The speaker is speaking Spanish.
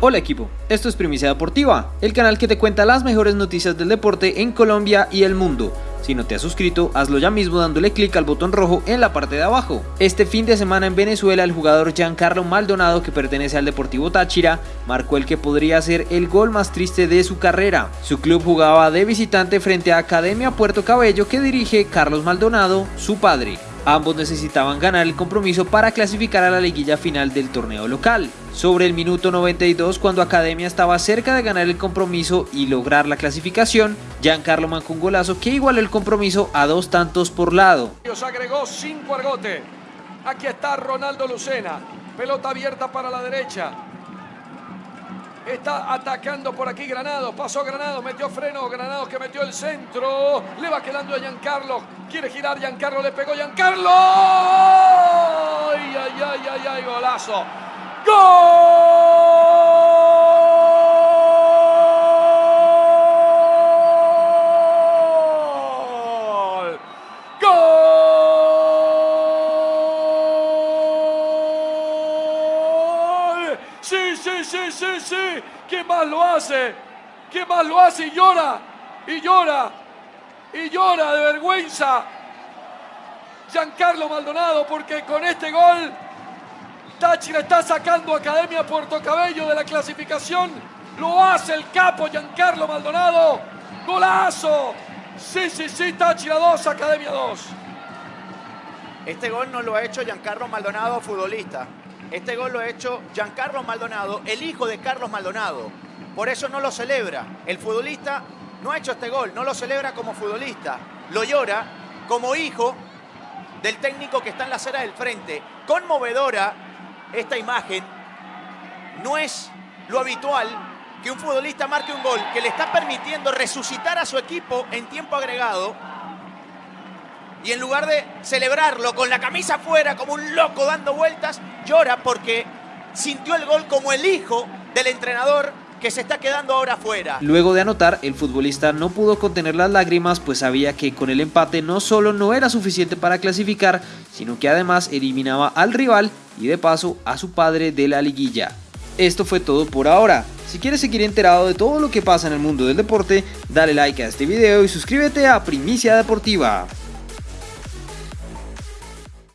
Hola equipo, esto es Primicia Deportiva, el canal que te cuenta las mejores noticias del deporte en Colombia y el mundo. Si no te has suscrito, hazlo ya mismo dándole clic al botón rojo en la parte de abajo. Este fin de semana en Venezuela, el jugador Giancarlo Maldonado, que pertenece al Deportivo Táchira, marcó el que podría ser el gol más triste de su carrera. Su club jugaba de visitante frente a Academia Puerto Cabello que dirige Carlos Maldonado, su padre. Ambos necesitaban ganar el compromiso para clasificar a la liguilla final del torneo local. Sobre el minuto 92, cuando Academia estaba cerca de ganar el compromiso y lograr la clasificación, Giancarlo mancó un golazo que igualó el compromiso a dos tantos por lado. agregó cinco argote. Aquí está Ronaldo Lucena. Pelota abierta para la derecha. Está atacando por aquí Granados. Pasó Granados, metió freno. Granados que metió el centro. Le va quedando a Giancarlo. Quiere girar Giancarlo. Le pegó Giancarlo. ¡Ay, ay, ay, ay! Golazo. ¡Gol! Sí, sí, sí, sí, sí. ¿Quién más lo hace? ¿Quién más lo hace? Y llora. Y llora. Y llora de vergüenza. Giancarlo Maldonado porque con este gol Táchira está sacando Academia Puerto Cabello de la clasificación. Lo hace el capo Giancarlo Maldonado. ¡Golazo! Sí, sí, sí, Táchira 2, Academia 2. Este gol no lo ha hecho Giancarlo Maldonado, futbolista. Este gol lo ha hecho Giancarlo Maldonado, el hijo de Carlos Maldonado. Por eso no lo celebra. El futbolista no ha hecho este gol, no lo celebra como futbolista. Lo llora como hijo del técnico que está en la acera del frente. Conmovedora esta imagen. No es lo habitual que un futbolista marque un gol que le está permitiendo resucitar a su equipo en tiempo agregado y en lugar de celebrarlo con la camisa afuera como un loco dando vueltas, llora porque sintió el gol como el hijo del entrenador que se está quedando ahora afuera. Luego de anotar, el futbolista no pudo contener las lágrimas pues sabía que con el empate no solo no era suficiente para clasificar, sino que además eliminaba al rival y de paso a su padre de la liguilla. Esto fue todo por ahora. Si quieres seguir enterado de todo lo que pasa en el mundo del deporte, dale like a este video y suscríbete a Primicia Deportiva.